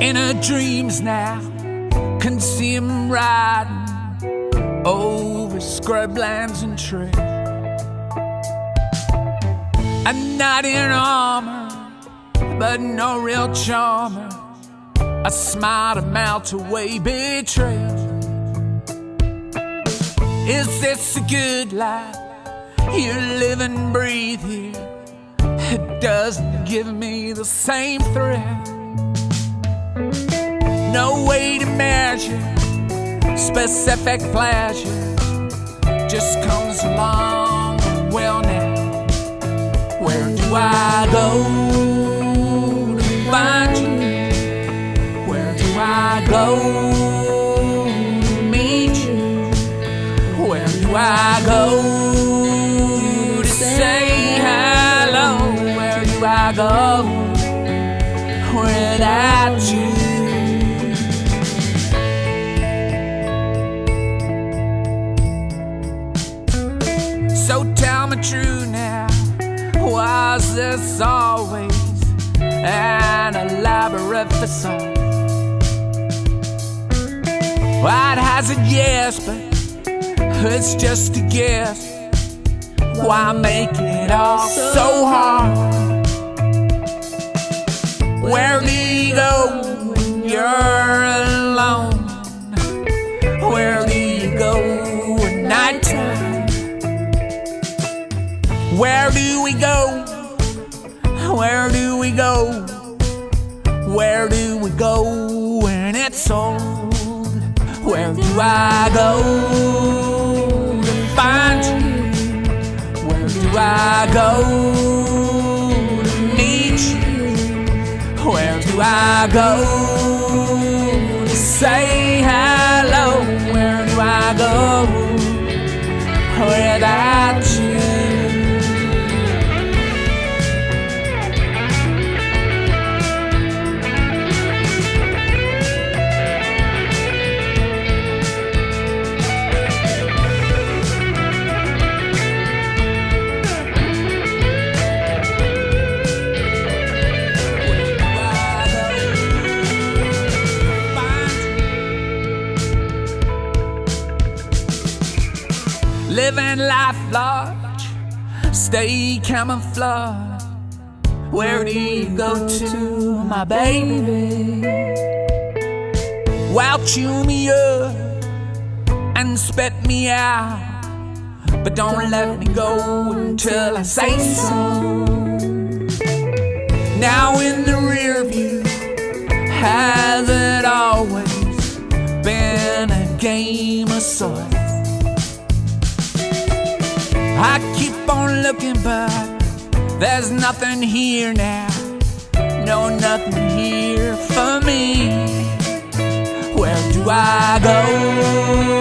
In her dreams now, can see him riding over scrublands and trails. A knight in armor, but no real charmer. A smile to melt away betrayal. Is this a good life? You live and breathe here. It doesn't give me the same thrill. No way to measure specific pleasure. Just comes along. Well, now, where do I go to find you? Where do I go to meet you? Where do I go to say hello? Where do I go So tell me true now, was this always an elaborate facade? I'd hazard yes, but it's just a guess. Why make it all so hard? Where do you Where do we go? Where do we go? Where do we go when it's old? Where do I go to find you? Where do I go to meet you? Where do I go to say hello? Where do I go without Living life large, stay camouflage. Where do you go to, my baby? Well, chew me up and spit me out. But don't let me go until I say so. Now in the rear view, has it always been a game of sorts? I keep on looking, but there's nothing here now. No, nothing here for me. Where do I go